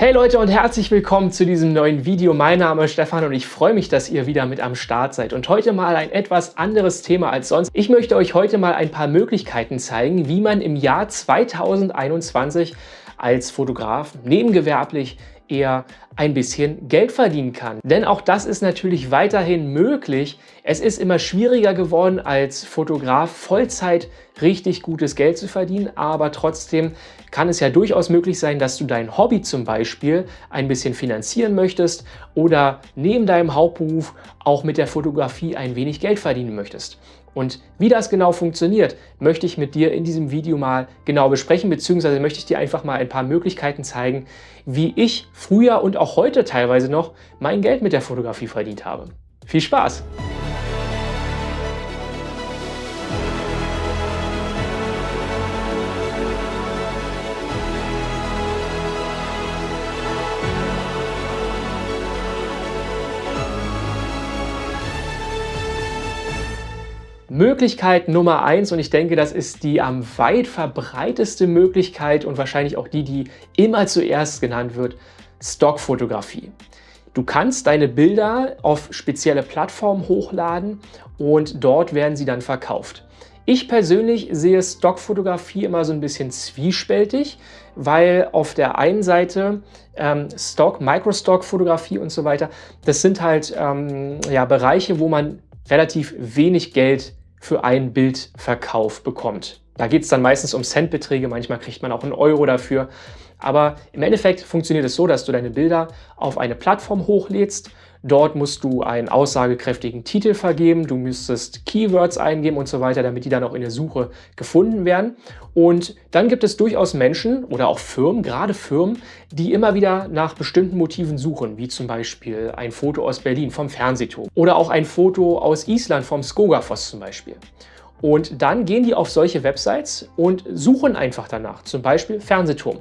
Hey Leute und herzlich willkommen zu diesem neuen Video. Mein Name ist Stefan und ich freue mich, dass ihr wieder mit am Start seid. Und heute mal ein etwas anderes Thema als sonst. Ich möchte euch heute mal ein paar Möglichkeiten zeigen, wie man im Jahr 2021 als Fotograf nebengewerblich eher ein bisschen Geld verdienen kann. Denn auch das ist natürlich weiterhin möglich. Es ist immer schwieriger geworden, als Fotograf Vollzeit richtig gutes Geld zu verdienen, aber trotzdem kann es ja durchaus möglich sein, dass du dein Hobby zum Beispiel ein bisschen finanzieren möchtest oder neben deinem Hauptberuf auch mit der Fotografie ein wenig Geld verdienen möchtest. Und wie das genau funktioniert, möchte ich mit dir in diesem Video mal genau besprechen, beziehungsweise möchte ich dir einfach mal ein paar Möglichkeiten zeigen, wie ich früher und auch heute teilweise noch mein Geld mit der Fotografie verdient habe. Viel Spaß! Möglichkeit Nummer eins und ich denke, das ist die am weit verbreiteste Möglichkeit und wahrscheinlich auch die, die immer zuerst genannt wird, Stockfotografie. Du kannst deine Bilder auf spezielle Plattformen hochladen und dort werden sie dann verkauft. Ich persönlich sehe Stockfotografie immer so ein bisschen zwiespältig, weil auf der einen Seite ähm, Stock, Microstock-Fotografie und so weiter, das sind halt ähm, ja, Bereiche, wo man relativ wenig Geld für einen Bildverkauf bekommt. Da geht es dann meistens um Centbeträge, manchmal kriegt man auch einen Euro dafür. Aber im Endeffekt funktioniert es so, dass du deine Bilder auf eine Plattform hochlädst Dort musst du einen aussagekräftigen Titel vergeben, du müsstest Keywords eingeben und so weiter, damit die dann auch in der Suche gefunden werden. Und dann gibt es durchaus Menschen oder auch Firmen, gerade Firmen, die immer wieder nach bestimmten Motiven suchen, wie zum Beispiel ein Foto aus Berlin vom Fernsehturm oder auch ein Foto aus Island vom Skogafoss zum Beispiel. Und dann gehen die auf solche Websites und suchen einfach danach, zum Beispiel Fernsehturm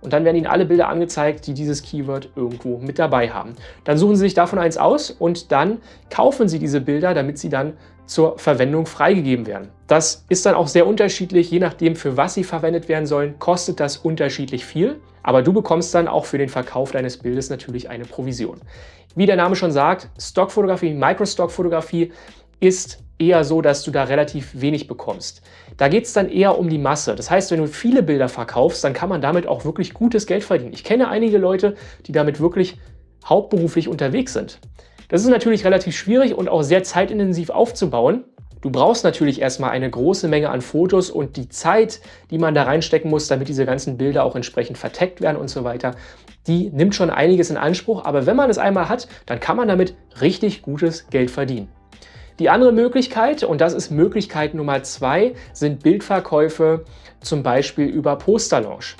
und dann werden Ihnen alle Bilder angezeigt, die dieses Keyword irgendwo mit dabei haben. Dann suchen Sie sich davon eins aus und dann kaufen Sie diese Bilder, damit sie dann zur Verwendung freigegeben werden. Das ist dann auch sehr unterschiedlich, je nachdem für was sie verwendet werden sollen, kostet das unterschiedlich viel, aber du bekommst dann auch für den Verkauf deines Bildes natürlich eine Provision. Wie der Name schon sagt, Stockfotografie, Microstockfotografie ist eher so, dass du da relativ wenig bekommst. Da geht es dann eher um die Masse. Das heißt, wenn du viele Bilder verkaufst, dann kann man damit auch wirklich gutes Geld verdienen. Ich kenne einige Leute, die damit wirklich hauptberuflich unterwegs sind. Das ist natürlich relativ schwierig und auch sehr zeitintensiv aufzubauen. Du brauchst natürlich erstmal eine große Menge an Fotos und die Zeit, die man da reinstecken muss, damit diese ganzen Bilder auch entsprechend verteckt werden und so weiter, die nimmt schon einiges in Anspruch. Aber wenn man es einmal hat, dann kann man damit richtig gutes Geld verdienen. Die andere Möglichkeit, und das ist Möglichkeit Nummer zwei, sind Bildverkäufe zum Beispiel über Posterlaunch.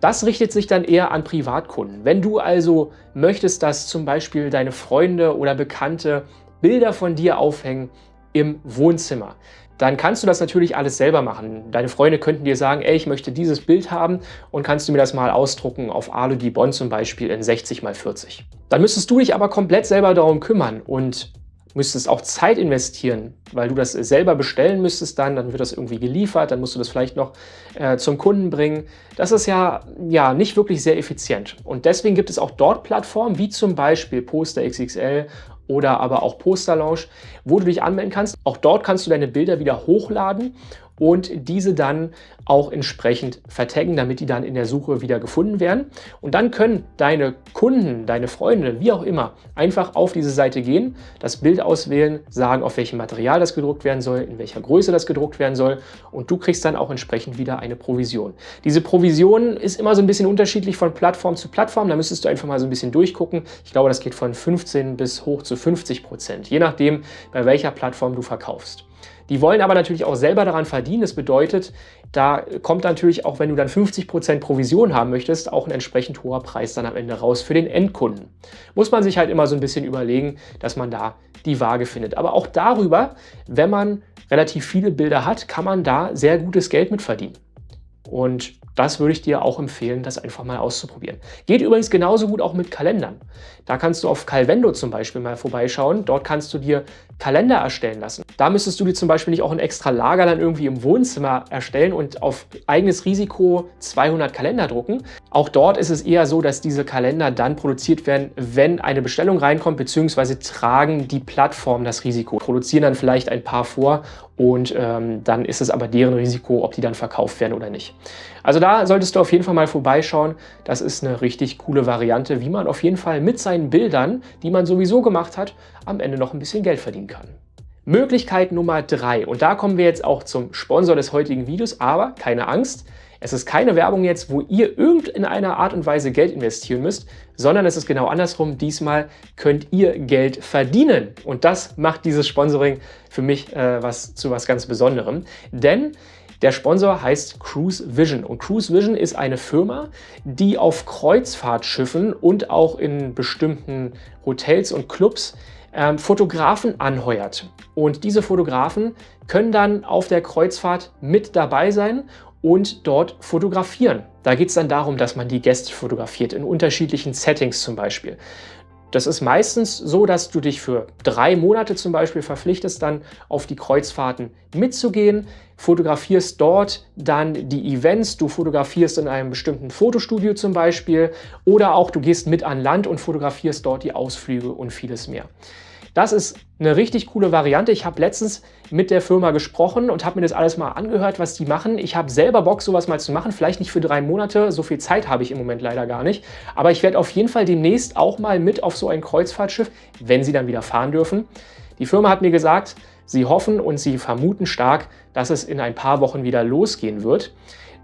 Das richtet sich dann eher an Privatkunden. Wenn du also möchtest, dass zum Beispiel deine Freunde oder Bekannte Bilder von dir aufhängen im Wohnzimmer, dann kannst du das natürlich alles selber machen. Deine Freunde könnten dir sagen, ey, ich möchte dieses Bild haben und kannst du mir das mal ausdrucken auf Alu Dibon zum Beispiel in 60 x 40. Dann müsstest du dich aber komplett selber darum kümmern und müsstest auch Zeit investieren, weil du das selber bestellen müsstest dann, dann wird das irgendwie geliefert, dann musst du das vielleicht noch äh, zum Kunden bringen. Das ist ja, ja nicht wirklich sehr effizient. Und deswegen gibt es auch dort Plattformen, wie zum Beispiel Poster XXL oder aber auch Poster Launch, wo du dich anmelden kannst. Auch dort kannst du deine Bilder wieder hochladen und diese dann auch entsprechend vertaggen, damit die dann in der Suche wieder gefunden werden. Und dann können deine Kunden, deine Freunde, wie auch immer, einfach auf diese Seite gehen, das Bild auswählen, sagen, auf welchem Material das gedruckt werden soll, in welcher Größe das gedruckt werden soll und du kriegst dann auch entsprechend wieder eine Provision. Diese Provision ist immer so ein bisschen unterschiedlich von Plattform zu Plattform, da müsstest du einfach mal so ein bisschen durchgucken. Ich glaube, das geht von 15 bis hoch zu 50 Prozent, je nachdem, bei welcher Plattform du verkaufst. Die wollen aber natürlich auch selber daran verdienen. Das bedeutet, da kommt natürlich auch, wenn du dann 50% Provision haben möchtest, auch ein entsprechend hoher Preis dann am Ende raus für den Endkunden. Muss man sich halt immer so ein bisschen überlegen, dass man da die Waage findet. Aber auch darüber, wenn man relativ viele Bilder hat, kann man da sehr gutes Geld mit verdienen. Und das würde ich dir auch empfehlen, das einfach mal auszuprobieren. Geht übrigens genauso gut auch mit Kalendern. Da kannst du auf Calvendo zum Beispiel mal vorbeischauen. Dort kannst du dir Kalender erstellen lassen. Da müsstest du dir zum Beispiel nicht auch ein extra Lager dann irgendwie im Wohnzimmer erstellen und auf eigenes Risiko 200 Kalender drucken. Auch dort ist es eher so, dass diese Kalender dann produziert werden, wenn eine Bestellung reinkommt, beziehungsweise tragen die Plattformen das Risiko, produzieren dann vielleicht ein paar vor und ähm, dann ist es aber deren Risiko, ob die dann verkauft werden oder nicht. Also da solltest du auf jeden Fall mal vorbeischauen. Das ist eine richtig coole Variante, wie man auf jeden Fall mit seinen Bildern, die man sowieso gemacht hat, am Ende noch ein bisschen Geld verdienen kann. Möglichkeit Nummer drei und da kommen wir jetzt auch zum Sponsor des heutigen Videos, aber keine Angst, es ist keine Werbung jetzt, wo ihr irgendeiner Art und Weise Geld investieren müsst, sondern es ist genau andersrum. Diesmal könnt ihr Geld verdienen. Und das macht dieses Sponsoring für mich äh, was, zu was ganz Besonderem. Denn der Sponsor heißt Cruise Vision und Cruise Vision ist eine Firma, die auf Kreuzfahrtschiffen und auch in bestimmten Hotels und Clubs ähm, Fotografen anheuert. Und diese Fotografen können dann auf der Kreuzfahrt mit dabei sein und dort fotografieren. Da geht es dann darum, dass man die Gäste fotografiert, in unterschiedlichen Settings zum Beispiel. Das ist meistens so, dass du dich für drei Monate zum Beispiel verpflichtest, dann auf die Kreuzfahrten mitzugehen, fotografierst dort dann die Events, du fotografierst in einem bestimmten Fotostudio zum Beispiel oder auch du gehst mit an Land und fotografierst dort die Ausflüge und vieles mehr. Das ist eine richtig coole Variante. Ich habe letztens mit der Firma gesprochen und habe mir das alles mal angehört, was die machen. Ich habe selber Bock, sowas mal zu machen. Vielleicht nicht für drei Monate, so viel Zeit habe ich im Moment leider gar nicht. Aber ich werde auf jeden Fall demnächst auch mal mit auf so ein Kreuzfahrtschiff, wenn sie dann wieder fahren dürfen. Die Firma hat mir gesagt, sie hoffen und sie vermuten stark, dass es in ein paar Wochen wieder losgehen wird.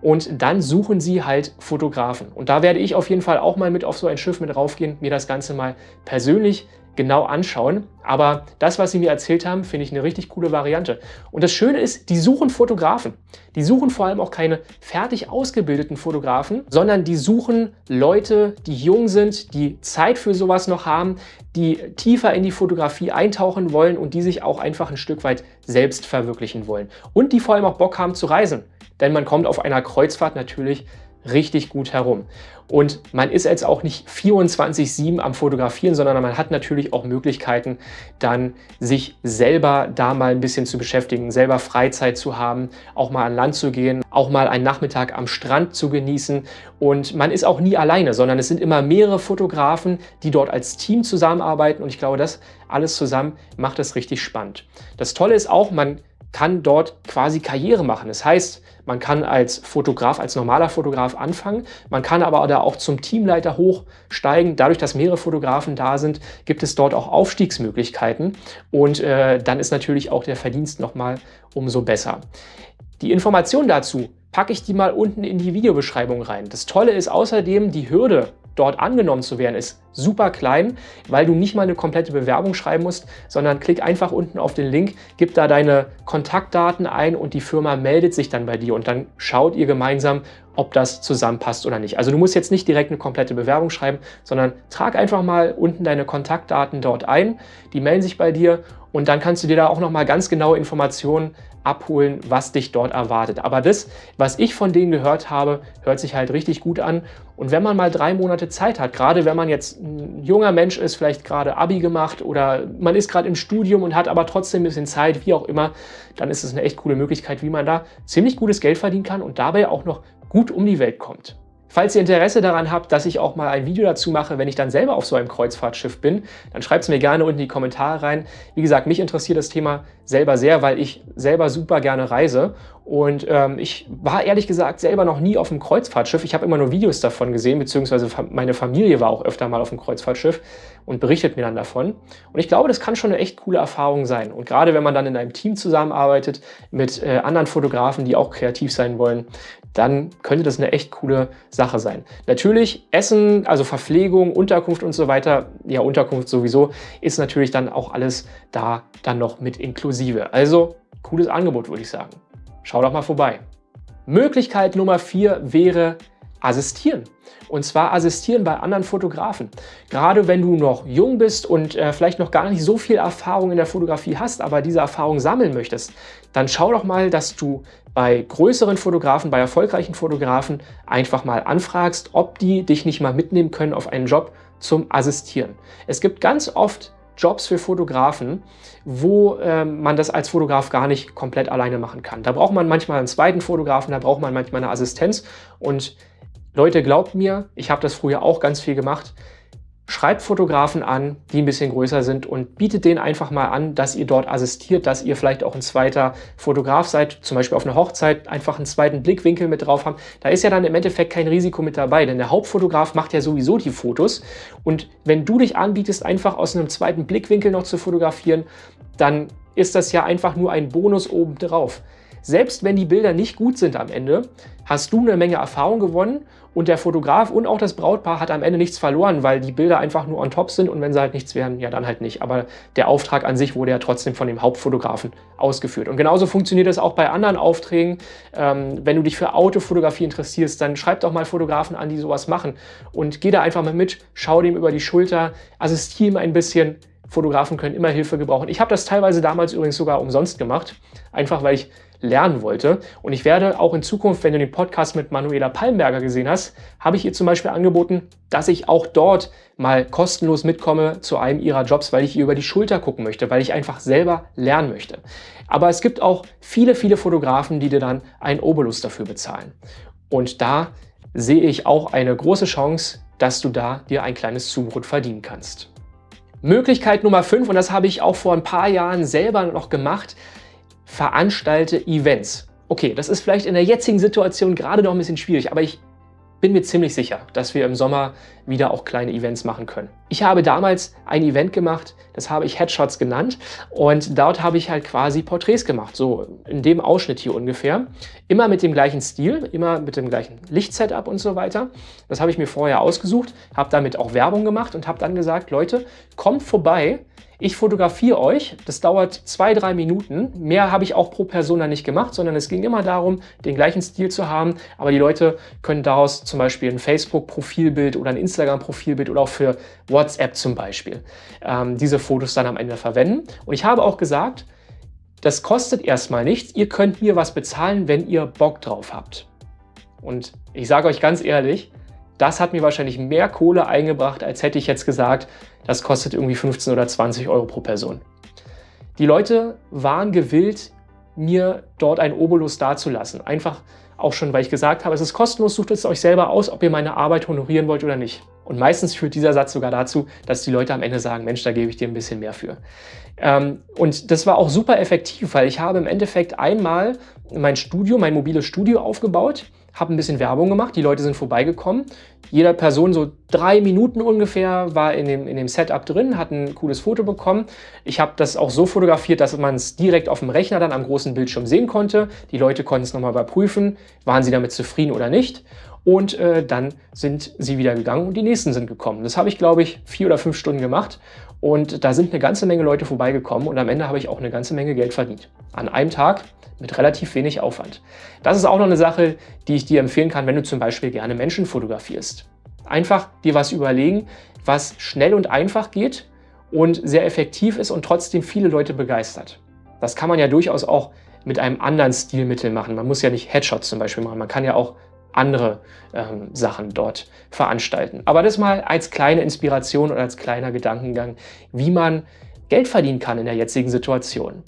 Und dann suchen sie halt Fotografen. Und da werde ich auf jeden Fall auch mal mit auf so ein Schiff mit raufgehen, mir das Ganze mal persönlich genau anschauen. Aber das, was sie mir erzählt haben, finde ich eine richtig coole Variante. Und das Schöne ist, die suchen Fotografen. Die suchen vor allem auch keine fertig ausgebildeten Fotografen, sondern die suchen Leute, die jung sind, die Zeit für sowas noch haben, die tiefer in die Fotografie eintauchen wollen und die sich auch einfach ein Stück weit selbst verwirklichen wollen. Und die vor allem auch Bock haben zu reisen. Denn man kommt auf einer Kreuzfahrt natürlich richtig gut herum. Und man ist jetzt auch nicht 24-7 am Fotografieren, sondern man hat natürlich auch Möglichkeiten, dann sich selber da mal ein bisschen zu beschäftigen, selber Freizeit zu haben, auch mal an Land zu gehen, auch mal einen Nachmittag am Strand zu genießen. Und man ist auch nie alleine, sondern es sind immer mehrere Fotografen, die dort als Team zusammenarbeiten. Und ich glaube, das alles zusammen macht es richtig spannend. Das Tolle ist auch, man kann dort quasi Karriere machen. Das heißt, man kann als Fotograf, als normaler Fotograf anfangen, man kann aber da auch zum Teamleiter hochsteigen. Dadurch, dass mehrere Fotografen da sind, gibt es dort auch Aufstiegsmöglichkeiten und äh, dann ist natürlich auch der Verdienst nochmal umso besser. Die Informationen dazu packe ich die mal unten in die Videobeschreibung rein. Das Tolle ist außerdem, die Hürde dort angenommen zu werden, ist super klein, weil du nicht mal eine komplette Bewerbung schreiben musst, sondern klick einfach unten auf den Link, gib da deine Kontaktdaten ein und die Firma meldet sich dann bei dir und dann schaut ihr gemeinsam, ob das zusammenpasst oder nicht. Also du musst jetzt nicht direkt eine komplette Bewerbung schreiben, sondern trag einfach mal unten deine Kontaktdaten dort ein, die melden sich bei dir und dann kannst du dir da auch nochmal ganz genaue Informationen abholen, was dich dort erwartet. Aber das, was ich von denen gehört habe, hört sich halt richtig gut an. Und wenn man mal drei Monate Zeit hat, gerade wenn man jetzt ein junger Mensch ist, vielleicht gerade Abi gemacht oder man ist gerade im Studium und hat aber trotzdem ein bisschen Zeit, wie auch immer, dann ist es eine echt coole Möglichkeit, wie man da ziemlich gutes Geld verdienen kann und dabei auch noch gut um die Welt kommt. Falls ihr Interesse daran habt, dass ich auch mal ein Video dazu mache, wenn ich dann selber auf so einem Kreuzfahrtschiff bin, dann schreibt es mir gerne unten in die Kommentare rein. Wie gesagt, mich interessiert das Thema selber sehr, weil ich selber super gerne reise. Und ähm, ich war ehrlich gesagt selber noch nie auf einem Kreuzfahrtschiff. Ich habe immer nur Videos davon gesehen, beziehungsweise meine Familie war auch öfter mal auf einem Kreuzfahrtschiff und berichtet mir dann davon. Und ich glaube, das kann schon eine echt coole Erfahrung sein. Und gerade wenn man dann in einem Team zusammenarbeitet mit äh, anderen Fotografen, die auch kreativ sein wollen, dann könnte das eine echt coole Sache sein. Natürlich Essen, also Verpflegung, Unterkunft und so weiter, ja Unterkunft sowieso, ist natürlich dann auch alles da dann noch mit inklusive. Also cooles Angebot, würde ich sagen. Schau doch mal vorbei. Möglichkeit Nummer vier wäre assistieren. Und zwar assistieren bei anderen Fotografen. Gerade wenn du noch jung bist und äh, vielleicht noch gar nicht so viel Erfahrung in der Fotografie hast, aber diese Erfahrung sammeln möchtest, dann schau doch mal, dass du bei größeren Fotografen, bei erfolgreichen Fotografen einfach mal anfragst, ob die dich nicht mal mitnehmen können auf einen Job zum Assistieren. Es gibt ganz oft Jobs für Fotografen, wo äh, man das als Fotograf gar nicht komplett alleine machen kann. Da braucht man manchmal einen zweiten Fotografen, da braucht man manchmal eine Assistenz. Und Leute, glaubt mir, ich habe das früher auch ganz viel gemacht. Schreibt Fotografen an, die ein bisschen größer sind und bietet denen einfach mal an, dass ihr dort assistiert, dass ihr vielleicht auch ein zweiter Fotograf seid, zum Beispiel auf einer Hochzeit einfach einen zweiten Blickwinkel mit drauf haben. Da ist ja dann im Endeffekt kein Risiko mit dabei, denn der Hauptfotograf macht ja sowieso die Fotos und wenn du dich anbietest, einfach aus einem zweiten Blickwinkel noch zu fotografieren, dann ist das ja einfach nur ein Bonus obendrauf. Selbst wenn die Bilder nicht gut sind am Ende, hast du eine Menge Erfahrung gewonnen und der Fotograf und auch das Brautpaar hat am Ende nichts verloren, weil die Bilder einfach nur on top sind und wenn sie halt nichts wären, ja dann halt nicht. Aber der Auftrag an sich wurde ja trotzdem von dem Hauptfotografen ausgeführt. Und genauso funktioniert das auch bei anderen Aufträgen. Ähm, wenn du dich für Autofotografie interessierst, dann schreib doch mal Fotografen an, die sowas machen und geh da einfach mal mit, schau dem über die Schulter, assistiere ihm ein bisschen. Fotografen können immer Hilfe gebrauchen. Ich habe das teilweise damals übrigens sogar umsonst gemacht, einfach weil ich lernen wollte. Und ich werde auch in Zukunft, wenn du den Podcast mit Manuela Palmberger gesehen hast, habe ich ihr zum Beispiel angeboten, dass ich auch dort mal kostenlos mitkomme zu einem ihrer Jobs, weil ich ihr über die Schulter gucken möchte, weil ich einfach selber lernen möchte. Aber es gibt auch viele, viele Fotografen, die dir dann einen Obolus dafür bezahlen. Und da sehe ich auch eine große Chance, dass du da dir ein kleines Zubrot verdienen kannst. Möglichkeit Nummer 5, und das habe ich auch vor ein paar Jahren selber noch gemacht, veranstalte Events. Okay, das ist vielleicht in der jetzigen Situation gerade noch ein bisschen schwierig, aber ich bin mir ziemlich sicher, dass wir im Sommer wieder auch kleine Events machen können. Ich habe damals ein Event gemacht, das habe ich Headshots genannt und dort habe ich halt quasi Porträts gemacht, so in dem Ausschnitt hier ungefähr. Immer mit dem gleichen Stil, immer mit dem gleichen Lichtsetup und so weiter. Das habe ich mir vorher ausgesucht, habe damit auch Werbung gemacht und habe dann gesagt, Leute, kommt vorbei, ich fotografiere euch, das dauert zwei, drei Minuten. Mehr habe ich auch pro Person dann nicht gemacht, sondern es ging immer darum, den gleichen Stil zu haben. Aber die Leute können daraus zum Beispiel ein Facebook-Profilbild oder ein Instagram-Profilbild oder auch für WhatsApp zum Beispiel ähm, diese Fotos dann am Ende verwenden. Und ich habe auch gesagt, das kostet erstmal nichts. Ihr könnt mir was bezahlen, wenn ihr Bock drauf habt. Und ich sage euch ganz ehrlich, das hat mir wahrscheinlich mehr Kohle eingebracht, als hätte ich jetzt gesagt, das kostet irgendwie 15 oder 20 Euro pro Person. Die Leute waren gewillt, mir dort ein Obolus dazulassen. Einfach auch schon, weil ich gesagt habe, es ist kostenlos, sucht es euch selber aus, ob ihr meine Arbeit honorieren wollt oder nicht. Und meistens führt dieser Satz sogar dazu, dass die Leute am Ende sagen, Mensch, da gebe ich dir ein bisschen mehr für. Ähm, und das war auch super effektiv, weil ich habe im Endeffekt einmal mein Studio, mein mobiles Studio aufgebaut, habe ein bisschen Werbung gemacht, die Leute sind vorbeigekommen. Jeder Person so drei Minuten ungefähr war in dem, in dem Setup drin, hat ein cooles Foto bekommen. Ich habe das auch so fotografiert, dass man es direkt auf dem Rechner dann am großen Bildschirm sehen konnte. Die Leute konnten es nochmal überprüfen, waren sie damit zufrieden oder nicht. Und äh, dann sind sie wieder gegangen und die nächsten sind gekommen. Das habe ich, glaube ich, vier oder fünf Stunden gemacht. Und da sind eine ganze Menge Leute vorbeigekommen und am Ende habe ich auch eine ganze Menge Geld verdient. An einem Tag mit relativ wenig Aufwand. Das ist auch noch eine Sache, die ich dir empfehlen kann, wenn du zum Beispiel gerne Menschen fotografierst. Einfach dir was überlegen, was schnell und einfach geht und sehr effektiv ist und trotzdem viele Leute begeistert. Das kann man ja durchaus auch mit einem anderen Stilmittel machen. Man muss ja nicht Headshots zum Beispiel machen, man kann ja auch andere ähm, Sachen dort veranstalten. Aber das mal als kleine Inspiration oder als kleiner Gedankengang, wie man Geld verdienen kann in der jetzigen Situation.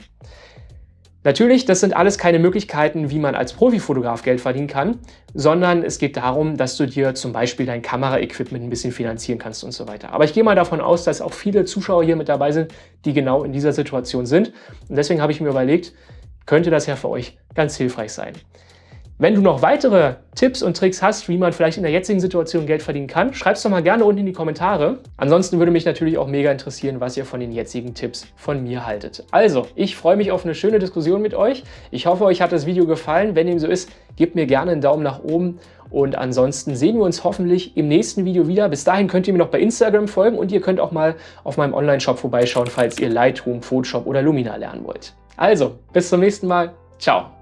Natürlich, das sind alles keine Möglichkeiten, wie man als Profifotograf Geld verdienen kann, sondern es geht darum, dass du dir zum Beispiel dein Kameraequipment ein bisschen finanzieren kannst und so weiter. Aber ich gehe mal davon aus, dass auch viele Zuschauer hier mit dabei sind, die genau in dieser Situation sind. Und deswegen habe ich mir überlegt, könnte das ja für euch ganz hilfreich sein. Wenn du noch weitere Tipps und Tricks hast, wie man vielleicht in der jetzigen Situation Geld verdienen kann, schreib es doch mal gerne unten in die Kommentare. Ansonsten würde mich natürlich auch mega interessieren, was ihr von den jetzigen Tipps von mir haltet. Also, ich freue mich auf eine schöne Diskussion mit euch. Ich hoffe, euch hat das Video gefallen. Wenn dem so ist, gebt mir gerne einen Daumen nach oben. Und ansonsten sehen wir uns hoffentlich im nächsten Video wieder. Bis dahin könnt ihr mir noch bei Instagram folgen und ihr könnt auch mal auf meinem Online-Shop vorbeischauen, falls ihr Lightroom, Photoshop oder Lumina lernen wollt. Also, bis zum nächsten Mal. Ciao.